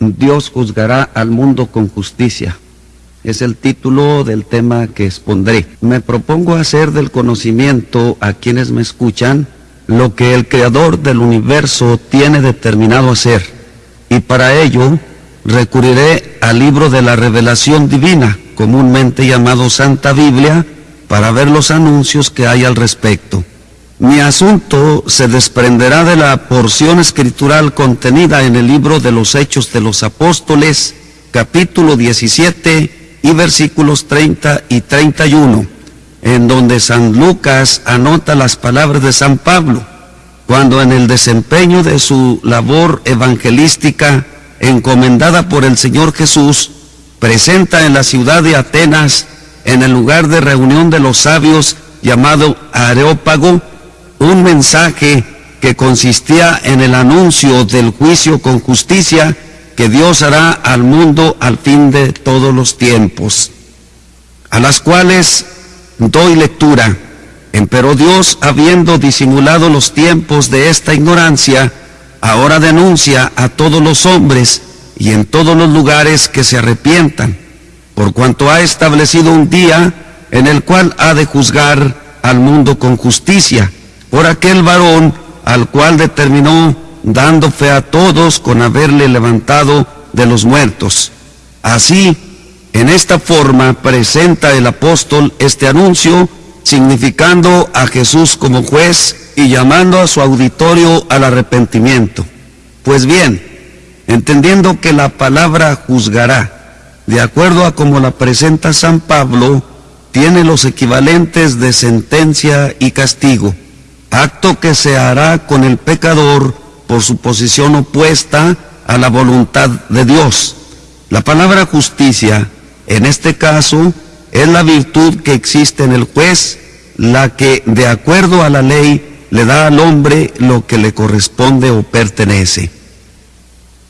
Dios juzgará al mundo con justicia. Es el título del tema que expondré. Me propongo hacer del conocimiento a quienes me escuchan lo que el Creador del universo tiene determinado hacer. Y para ello recurriré al libro de la revelación divina, comúnmente llamado Santa Biblia, para ver los anuncios que hay al respecto. Mi asunto se desprenderá de la porción escritural contenida en el libro de los Hechos de los Apóstoles, capítulo 17 y versículos 30 y 31, en donde San Lucas anota las palabras de San Pablo, cuando en el desempeño de su labor evangelística encomendada por el Señor Jesús, presenta en la ciudad de Atenas, en el lugar de reunión de los sabios llamado Areópago, un mensaje que consistía en el anuncio del juicio con justicia que Dios hará al mundo al fin de todos los tiempos, a las cuales doy lectura. Empero Dios, habiendo disimulado los tiempos de esta ignorancia, ahora denuncia a todos los hombres y en todos los lugares que se arrepientan, por cuanto ha establecido un día en el cual ha de juzgar al mundo con justicia por aquel varón al cual determinó dando fe a todos con haberle levantado de los muertos. Así, en esta forma presenta el apóstol este anuncio, significando a Jesús como juez y llamando a su auditorio al arrepentimiento. Pues bien, entendiendo que la palabra juzgará, de acuerdo a como la presenta San Pablo, tiene los equivalentes de sentencia y castigo acto que se hará con el pecador por su posición opuesta a la voluntad de Dios. La palabra justicia, en este caso, es la virtud que existe en el juez, la que, de acuerdo a la ley, le da al hombre lo que le corresponde o pertenece.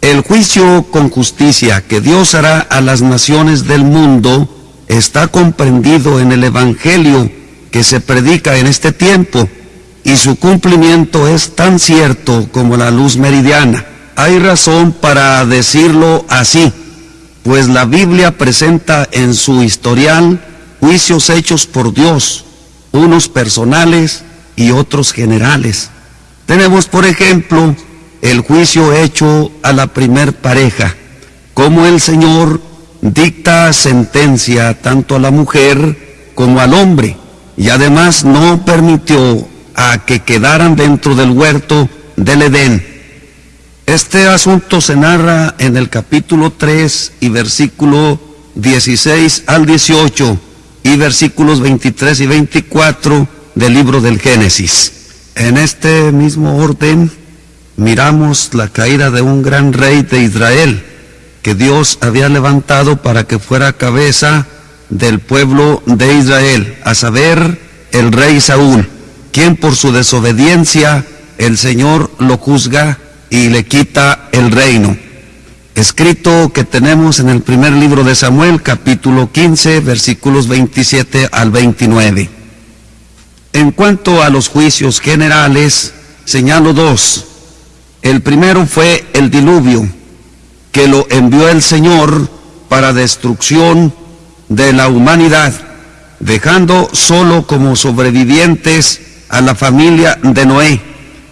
El juicio con justicia que Dios hará a las naciones del mundo está comprendido en el Evangelio que se predica en este tiempo y su cumplimiento es tan cierto como la luz meridiana. Hay razón para decirlo así, pues la Biblia presenta en su historial juicios hechos por Dios, unos personales y otros generales. Tenemos, por ejemplo, el juicio hecho a la primer pareja, como el Señor dicta sentencia tanto a la mujer como al hombre, y además no permitió a que quedaran dentro del huerto del Edén. Este asunto se narra en el capítulo 3 y versículo 16 al 18 y versículos 23 y 24 del libro del Génesis. En este mismo orden miramos la caída de un gran rey de Israel que Dios había levantado para que fuera cabeza del pueblo de Israel, a saber, el rey Saúl quien por su desobediencia el Señor lo juzga y le quita el reino. Escrito que tenemos en el primer libro de Samuel, capítulo 15, versículos 27 al 29. En cuanto a los juicios generales, señalo dos. El primero fue el diluvio, que lo envió el Señor para destrucción de la humanidad, dejando solo como sobrevivientes a la familia de Noé,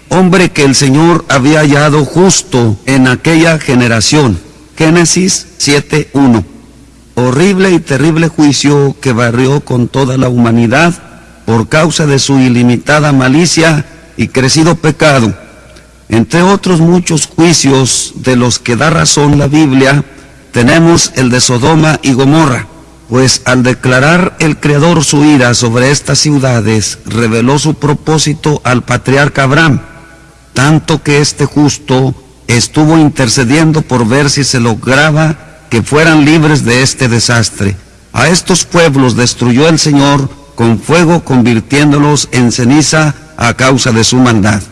hombre que el Señor había hallado justo en aquella generación. Génesis 7.1. Horrible y terrible juicio que barrió con toda la humanidad por causa de su ilimitada malicia y crecido pecado. Entre otros muchos juicios de los que da razón la Biblia, tenemos el de Sodoma y Gomorra pues al declarar el Creador su ira sobre estas ciudades, reveló su propósito al patriarca Abraham, tanto que este justo estuvo intercediendo por ver si se lograba que fueran libres de este desastre. A estos pueblos destruyó el Señor con fuego, convirtiéndolos en ceniza a causa de su maldad.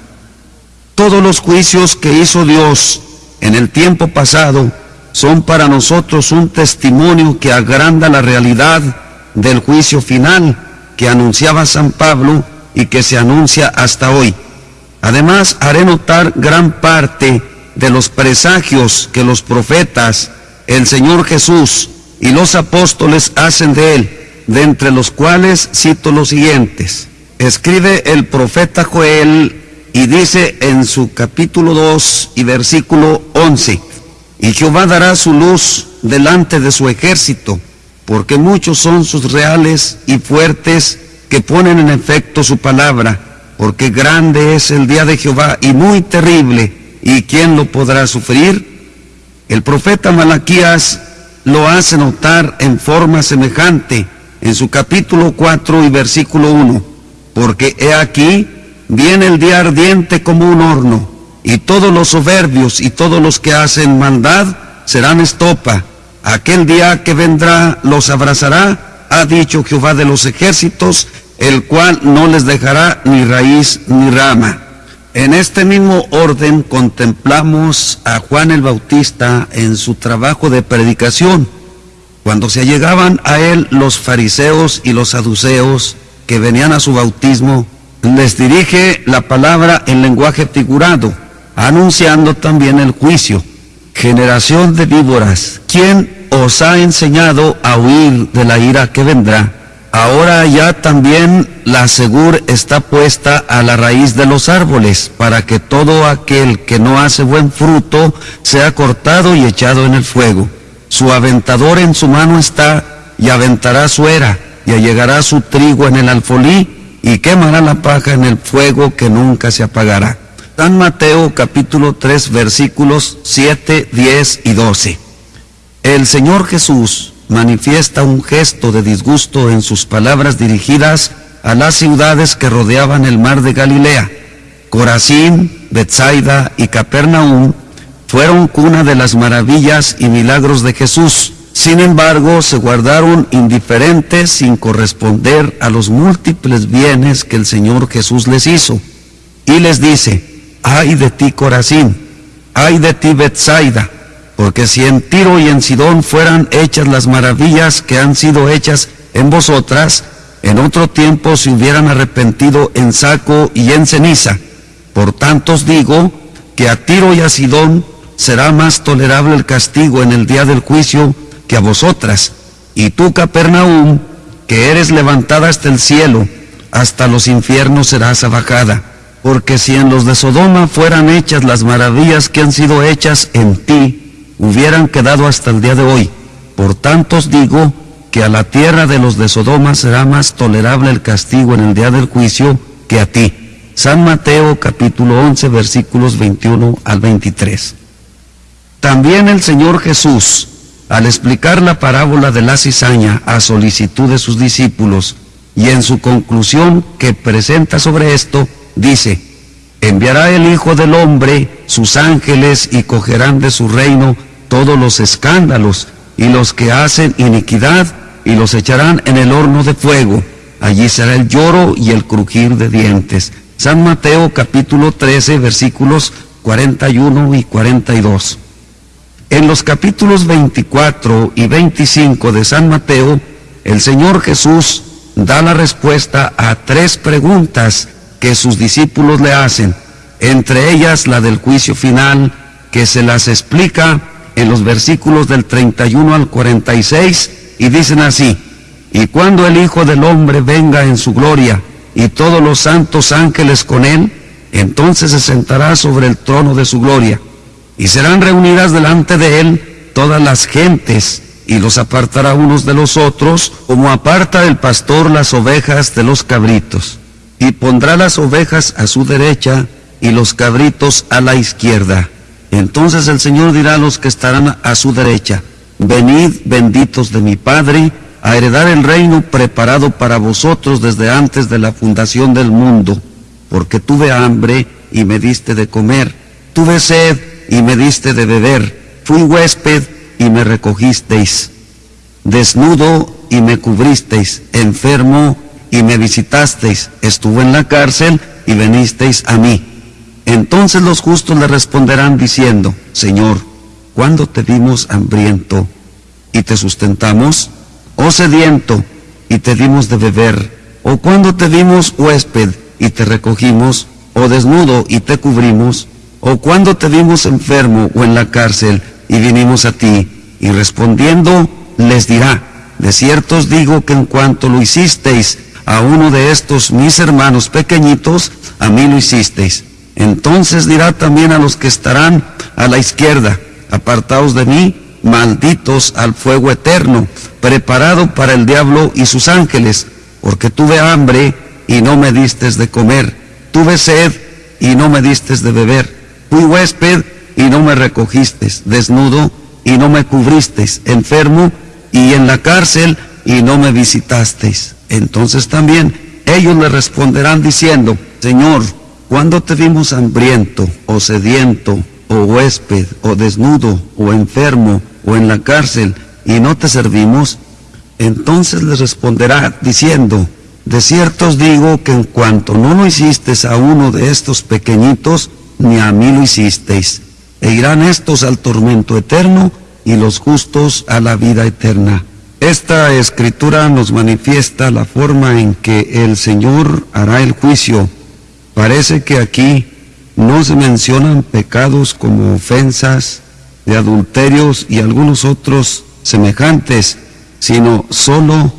Todos los juicios que hizo Dios en el tiempo pasado son para nosotros un testimonio que agranda la realidad del juicio final que anunciaba San Pablo y que se anuncia hasta hoy. Además, haré notar gran parte de los presagios que los profetas, el Señor Jesús y los apóstoles hacen de él, de entre los cuales cito los siguientes. Escribe el profeta Joel y dice en su capítulo 2 y versículo 11, y Jehová dará su luz delante de su ejército, porque muchos son sus reales y fuertes que ponen en efecto su palabra, porque grande es el día de Jehová y muy terrible, ¿y quién lo podrá sufrir? El profeta Malaquías lo hace notar en forma semejante en su capítulo 4 y versículo 1, porque he aquí, viene el día ardiente como un horno, y todos los soberbios y todos los que hacen maldad serán estopa. Aquel día que vendrá los abrazará, ha dicho Jehová de los ejércitos, el cual no les dejará ni raíz ni rama. En este mismo orden contemplamos a Juan el Bautista en su trabajo de predicación. Cuando se allegaban a él los fariseos y los saduceos que venían a su bautismo, les dirige la palabra en lenguaje figurado, anunciando también el juicio. Generación de víboras, ¿quién os ha enseñado a huir de la ira que vendrá? Ahora ya también la segur está puesta a la raíz de los árboles, para que todo aquel que no hace buen fruto sea cortado y echado en el fuego. Su aventador en su mano está, y aventará su era, y allegará su trigo en el alfolí, y quemará la paja en el fuego que nunca se apagará. San Mateo capítulo 3 versículos 7, 10 y 12. El Señor Jesús manifiesta un gesto de disgusto en sus palabras dirigidas a las ciudades que rodeaban el mar de Galilea. Corazín, Bethsaida y Capernaum fueron cuna de las maravillas y milagros de Jesús. Sin embargo, se guardaron indiferentes sin corresponder a los múltiples bienes que el Señor Jesús les hizo. Y les dice, ay de ti Corazín, ay de ti Bethsaida, porque si en Tiro y en Sidón fueran hechas las maravillas que han sido hechas en vosotras, en otro tiempo se hubieran arrepentido en saco y en ceniza. Por tanto os digo que a Tiro y a Sidón será más tolerable el castigo en el día del juicio que a vosotras. Y tú, Capernaum, que eres levantada hasta el cielo, hasta los infiernos serás abajada. Porque si en los de Sodoma fueran hechas las maravillas que han sido hechas en ti, hubieran quedado hasta el día de hoy. Por tanto os digo que a la tierra de los de Sodoma será más tolerable el castigo en el día del juicio que a ti. San Mateo capítulo 11 versículos 21 al 23. También el Señor Jesús, al explicar la parábola de la cizaña a solicitud de sus discípulos y en su conclusión que presenta sobre esto, dice, enviará el Hijo del Hombre sus ángeles y cogerán de su reino todos los escándalos y los que hacen iniquidad y los echarán en el horno de fuego. Allí será el lloro y el crujir de dientes. San Mateo capítulo 13 versículos 41 y 42. En los capítulos 24 y 25 de San Mateo, el Señor Jesús da la respuesta a tres preguntas que sus discípulos le hacen, entre ellas la del juicio final, que se las explica en los versículos del 31 al 46 y dicen así, y cuando el Hijo del Hombre venga en su gloria y todos los santos ángeles con él, entonces se sentará sobre el trono de su gloria y serán reunidas delante de él todas las gentes y los apartará unos de los otros como aparta el pastor las ovejas de los cabritos y pondrá las ovejas a su derecha y los cabritos a la izquierda. Entonces el Señor dirá a los que estarán a su derecha, venid benditos de mi Padre, a heredar el reino preparado para vosotros desde antes de la fundación del mundo, porque tuve hambre y me diste de comer, tuve sed y me diste de beber, fui huésped y me recogisteis, desnudo y me cubristeis, enfermo y me visitasteis, estuve en la cárcel y venisteis a mí. Entonces los justos le responderán diciendo, Señor, ¿cuándo te vimos hambriento y te sustentamos? ¿O sediento y te dimos de beber? ¿O cuando te vimos huésped y te recogimos? ¿O desnudo y te cubrimos? ¿O cuando te vimos enfermo o en la cárcel y vinimos a ti? Y respondiendo les dirá, de cierto os digo que en cuanto lo hicisteis a uno de estos mis hermanos pequeñitos, a mí lo hicisteis. Entonces dirá también a los que estarán a la izquierda, apartaos de mí, malditos al fuego eterno, preparado para el diablo y sus ángeles, porque tuve hambre y no me distes de comer, tuve sed y no me distes de beber, fui huésped y no me recogistes, desnudo y no me cubristeis, enfermo y en la cárcel y no me visitasteis. Entonces también ellos le responderán diciendo, Señor, ¿cuándo te vimos hambriento o sediento o huésped o desnudo o enfermo o en la cárcel y no te servimos? Entonces les responderá diciendo, de cierto os digo que en cuanto no lo hicisteis a uno de estos pequeñitos, ni a mí lo hicisteis. E irán estos al tormento eterno y los justos a la vida eterna. Esta escritura nos manifiesta la forma en que el Señor hará el juicio. Parece que aquí no se mencionan pecados como ofensas, de adulterios y algunos otros semejantes, sino solo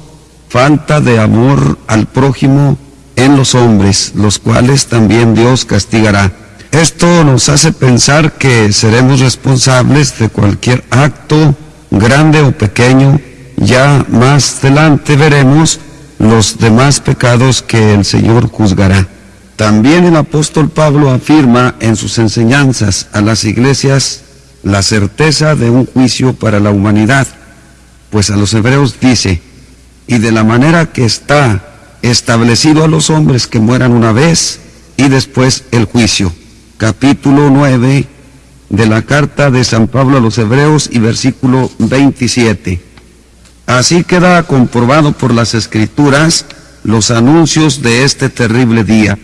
falta de amor al prójimo en los hombres, los cuales también Dios castigará. Esto nos hace pensar que seremos responsables de cualquier acto, grande o pequeño. Ya más adelante veremos los demás pecados que el Señor juzgará. También el apóstol Pablo afirma en sus enseñanzas a las iglesias la certeza de un juicio para la humanidad, pues a los hebreos dice, y de la manera que está establecido a los hombres que mueran una vez y después el juicio capítulo 9 de la carta de San Pablo a los Hebreos y versículo 27. Así queda comprobado por las escrituras los anuncios de este terrible día.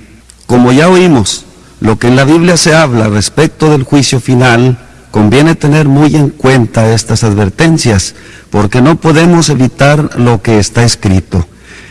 Como ya oímos, lo que en la Biblia se habla respecto del juicio final, conviene tener muy en cuenta estas advertencias, porque no podemos evitar lo que está escrito.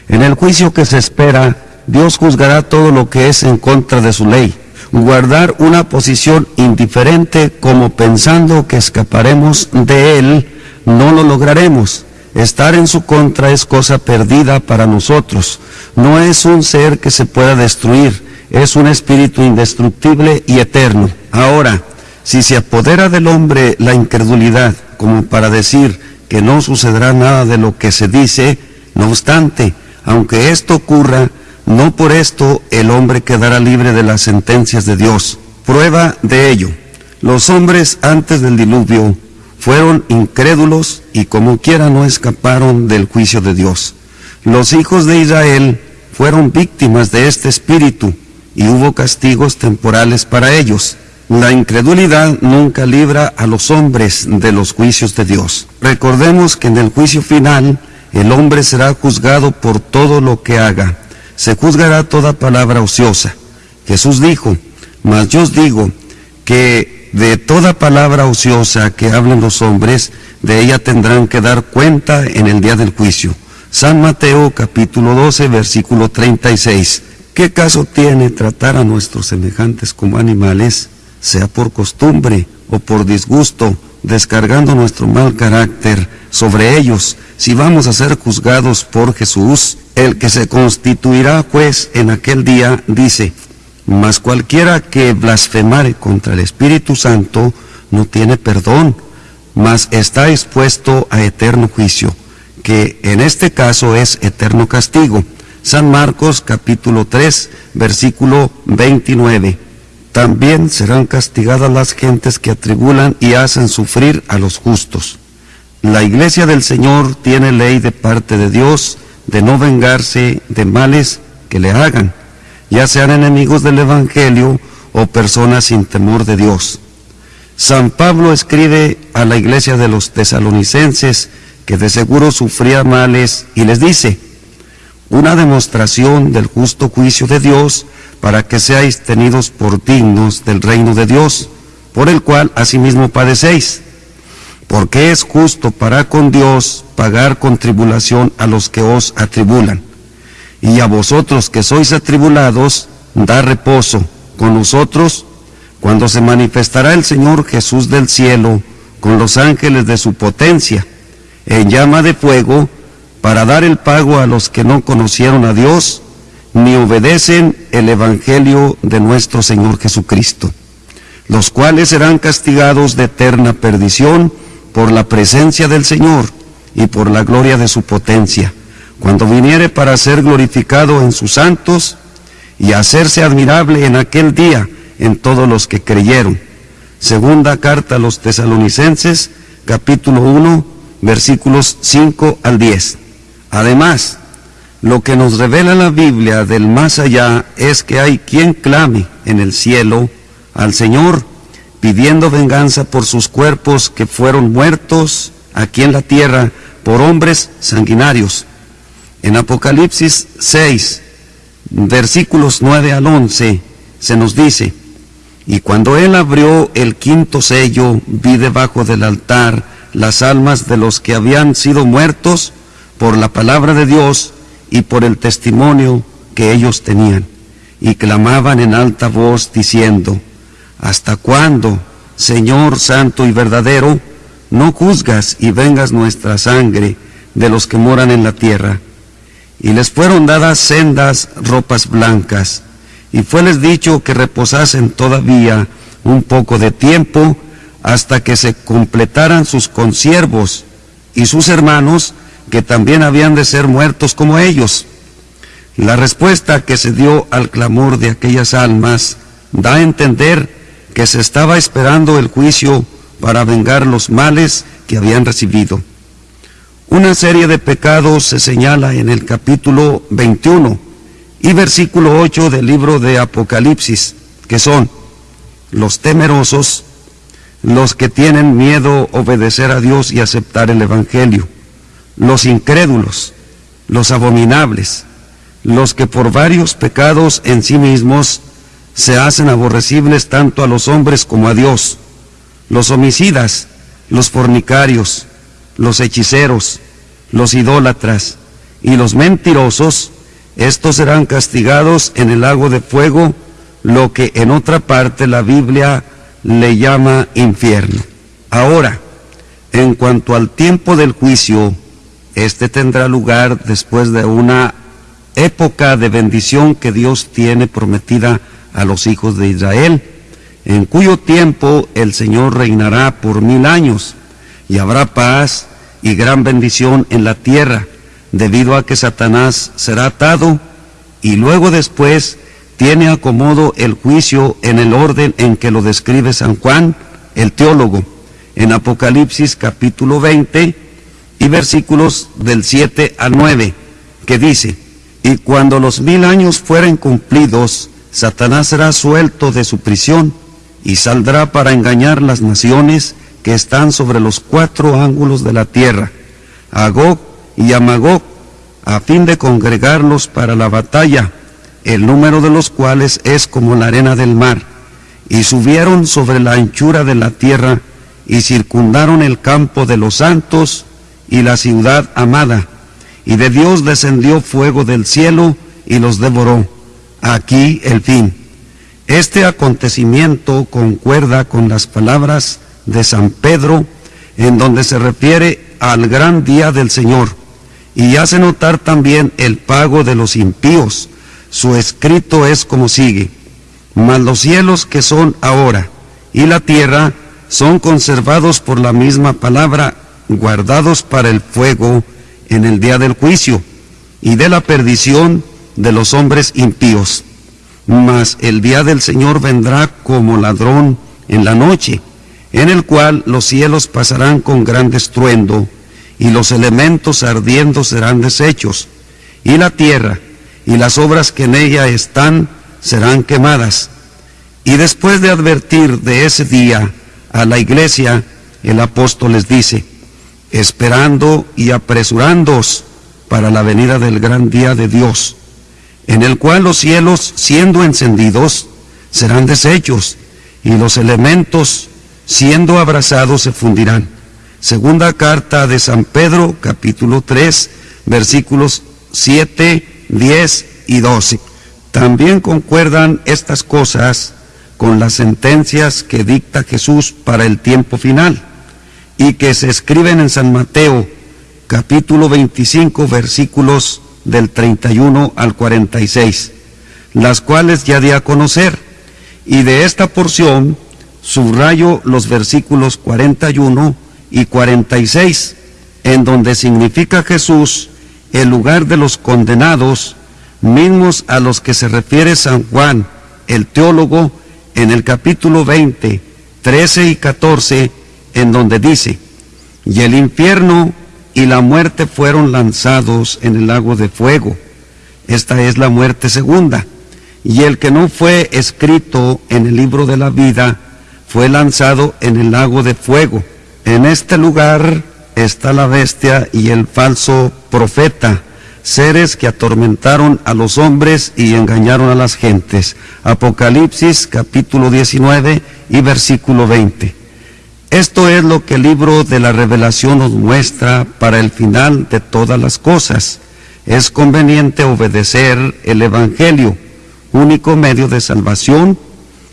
En el juicio que se espera, Dios juzgará todo lo que es en contra de su ley guardar una posición indiferente como pensando que escaparemos de él, no lo lograremos. Estar en su contra es cosa perdida para nosotros. No es un ser que se pueda destruir, es un espíritu indestructible y eterno. Ahora, si se apodera del hombre la incredulidad como para decir que no sucederá nada de lo que se dice, no obstante, aunque esto ocurra, no por esto el hombre quedará libre de las sentencias de Dios. Prueba de ello. Los hombres antes del diluvio fueron incrédulos y como quiera no escaparon del juicio de Dios. Los hijos de Israel fueron víctimas de este espíritu y hubo castigos temporales para ellos. La incredulidad nunca libra a los hombres de los juicios de Dios. Recordemos que en el juicio final el hombre será juzgado por todo lo que haga se juzgará toda palabra ociosa. Jesús dijo, mas yo os digo que de toda palabra ociosa que hablen los hombres, de ella tendrán que dar cuenta en el día del juicio. San Mateo capítulo 12 versículo 36. ¿Qué caso tiene tratar a nuestros semejantes como animales, sea por costumbre o por disgusto, descargando nuestro mal carácter sobre ellos, si vamos a ser juzgados por Jesús? el que se constituirá juez en aquel día, dice, mas cualquiera que blasfemare contra el Espíritu Santo no tiene perdón, mas está expuesto a eterno juicio, que en este caso es eterno castigo. San Marcos capítulo 3, versículo 29. También serán castigadas las gentes que atribulan y hacen sufrir a los justos. La iglesia del Señor tiene ley de parte de Dios, de no vengarse de males que le hagan, ya sean enemigos del Evangelio o personas sin temor de Dios. San Pablo escribe a la iglesia de los tesalonicenses que de seguro sufría males y les dice, una demostración del justo juicio de Dios para que seáis tenidos por dignos del reino de Dios, por el cual asimismo padecéis porque es justo para con Dios pagar con tribulación a los que os atribulan. Y a vosotros que sois atribulados, da reposo con nosotros, cuando se manifestará el Señor Jesús del cielo con los ángeles de su potencia, en llama de fuego, para dar el pago a los que no conocieron a Dios, ni obedecen el Evangelio de nuestro Señor Jesucristo, los cuales serán castigados de eterna perdición por la presencia del Señor y por la gloria de su potencia, cuando viniere para ser glorificado en sus santos y hacerse admirable en aquel día en todos los que creyeron. Segunda carta a los tesalonicenses, capítulo 1, versículos 5 al 10. Además, lo que nos revela la Biblia del más allá es que hay quien clame en el cielo al Señor pidiendo venganza por sus cuerpos que fueron muertos aquí en la tierra por hombres sanguinarios. En Apocalipsis 6, versículos 9 al 11, se nos dice, y cuando él abrió el quinto sello, vi debajo del altar las almas de los que habían sido muertos por la palabra de Dios y por el testimonio que ellos tenían, y clamaban en alta voz diciendo, ¿Hasta cuándo, Señor Santo y verdadero, no juzgas y vengas nuestra sangre de los que moran en la tierra? Y les fueron dadas sendas ropas blancas, y fueles dicho que reposasen todavía un poco de tiempo hasta que se completaran sus consiervos y sus hermanos que también habían de ser muertos como ellos. La respuesta que se dio al clamor de aquellas almas da a entender que se estaba esperando el juicio para vengar los males que habían recibido. Una serie de pecados se señala en el capítulo 21 y versículo 8 del libro de Apocalipsis, que son los temerosos, los que tienen miedo obedecer a Dios y aceptar el Evangelio, los incrédulos, los abominables, los que por varios pecados en sí mismos se hacen aborrecibles tanto a los hombres como a Dios, los homicidas, los fornicarios, los hechiceros, los idólatras y los mentirosos, estos serán castigados en el lago de fuego, lo que en otra parte la Biblia le llama infierno. Ahora, en cuanto al tiempo del juicio, este tendrá lugar después de una época de bendición que Dios tiene prometida a los hijos de Israel, en cuyo tiempo el Señor reinará por mil años y habrá paz y gran bendición en la tierra, debido a que Satanás será atado y luego después tiene acomodo el juicio en el orden en que lo describe San Juan, el teólogo, en Apocalipsis capítulo 20 y versículos del 7 al 9, que dice, y cuando los mil años fueren cumplidos, Satanás será suelto de su prisión y saldrá para engañar las naciones que están sobre los cuatro ángulos de la tierra, a y a a fin de congregarlos para la batalla, el número de los cuales es como la arena del mar. Y subieron sobre la anchura de la tierra y circundaron el campo de los santos y la ciudad amada. Y de Dios descendió fuego del cielo y los devoró aquí el fin. Este acontecimiento concuerda con las palabras de San Pedro en donde se refiere al gran día del Señor y hace notar también el pago de los impíos. Su escrito es como sigue, mas los cielos que son ahora y la tierra son conservados por la misma palabra, guardados para el fuego en el día del juicio y de la perdición de los hombres impíos. Mas el día del Señor vendrá como ladrón en la noche, en el cual los cielos pasarán con gran estruendo, y los elementos ardiendo serán deshechos, y la tierra y las obras que en ella están serán quemadas. Y después de advertir de ese día a la iglesia, el apóstol les dice, esperando y apresurándoos para la venida del gran día de Dios en el cual los cielos, siendo encendidos, serán deshechos, y los elementos, siendo abrazados, se fundirán. Segunda carta de San Pedro, capítulo 3, versículos 7, 10 y 12. También concuerdan estas cosas con las sentencias que dicta Jesús para el tiempo final y que se escriben en San Mateo capítulo 25 versículos del 31 al 46, las cuales ya di a conocer. Y de esta porción subrayo los versículos 41 y 46, en donde significa Jesús el lugar de los condenados, mismos a los que se refiere San Juan, el teólogo, en el capítulo 20, 13 y 14, en donde dice, y el infierno y la muerte fueron lanzados en el lago de fuego. Esta es la muerte segunda. Y el que no fue escrito en el libro de la vida fue lanzado en el lago de fuego. En este lugar está la bestia y el falso profeta, seres que atormentaron a los hombres y engañaron a las gentes. Apocalipsis capítulo 19 y versículo 20. Esto es lo que el libro de la revelación nos muestra para el final de todas las cosas. Es conveniente obedecer el Evangelio, único medio de salvación,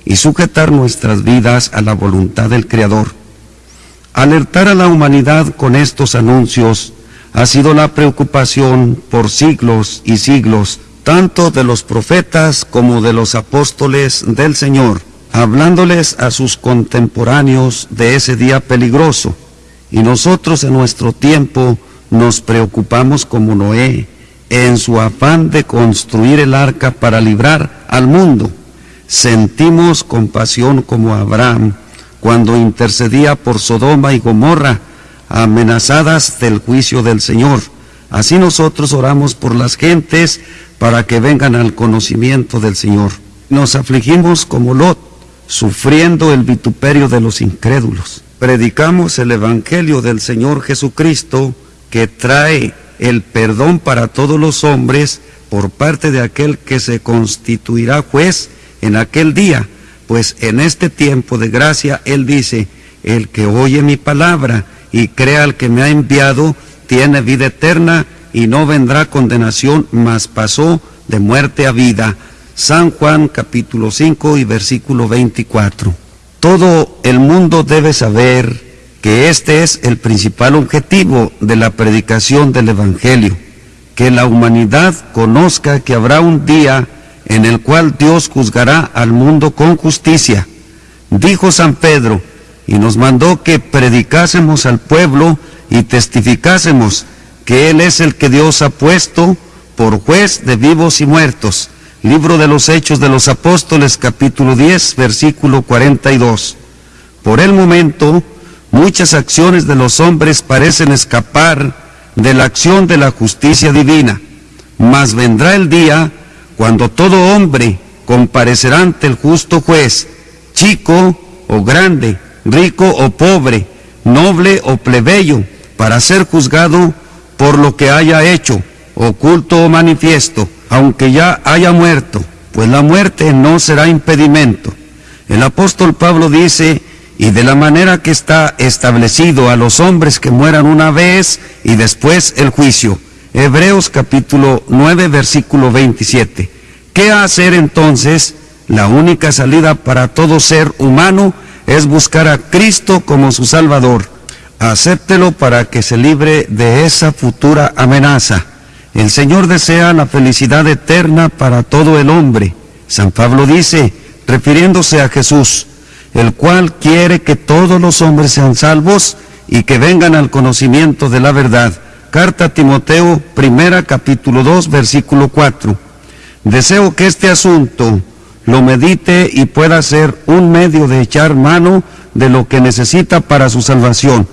y sujetar nuestras vidas a la voluntad del Creador. Alertar a la humanidad con estos anuncios ha sido la preocupación por siglos y siglos, tanto de los profetas como de los apóstoles del Señor, hablándoles a sus contemporáneos de ese día peligroso. Y nosotros en nuestro tiempo nos preocupamos como Noé, en su afán de construir el arca para librar al mundo. Sentimos compasión como Abraham, cuando intercedía por Sodoma y Gomorra, amenazadas del juicio del Señor. Así nosotros oramos por las gentes para que vengan al conocimiento del Señor. Nos afligimos como Lot, sufriendo el vituperio de los incrédulos. Predicamos el Evangelio del Señor Jesucristo que trae el perdón para todos los hombres por parte de aquel que se constituirá juez en aquel día pues en este tiempo de gracia Él dice, el que oye mi palabra y crea al que me ha enviado, tiene vida eterna y no vendrá condenación, mas pasó de muerte a vida. San Juan capítulo 5 y versículo 24. Todo el mundo debe saber que este es el principal objetivo de la predicación del Evangelio, que la humanidad conozca que habrá un día en el cual Dios juzgará al mundo con justicia. Dijo San Pedro, y nos mandó que predicásemos al pueblo y testificásemos que Él es el que Dios ha puesto por juez de vivos y muertos. Libro de los Hechos de los Apóstoles, capítulo 10, versículo 42. Por el momento, muchas acciones de los hombres parecen escapar de la acción de la justicia divina, mas vendrá el día cuando todo hombre comparecerá ante el justo juez, chico o grande, rico o pobre, noble o plebeyo, para ser juzgado por lo que haya hecho, oculto o manifiesto, aunque ya haya muerto, pues la muerte no será impedimento. El apóstol Pablo dice, y de la manera que está establecido a los hombres que mueran una vez y después el juicio. Hebreos capítulo 9 versículo 27. ¿Qué hacer entonces? La única salida para todo ser humano es buscar a Cristo como su Salvador. Acéptelo para que se libre de esa futura amenaza. El Señor desea la felicidad eterna para todo el hombre. San Pablo dice, refiriéndose a Jesús, el cual quiere que todos los hombres sean salvos y que vengan al conocimiento de la verdad. Carta a Timoteo, primera capítulo 2, versículo 4. Deseo que este asunto lo medite y pueda ser un medio de echar mano de lo que necesita para su salvación.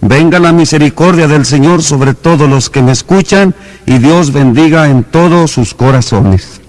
Venga la misericordia del Señor sobre todos los que me escuchan y Dios bendiga en todos sus corazones.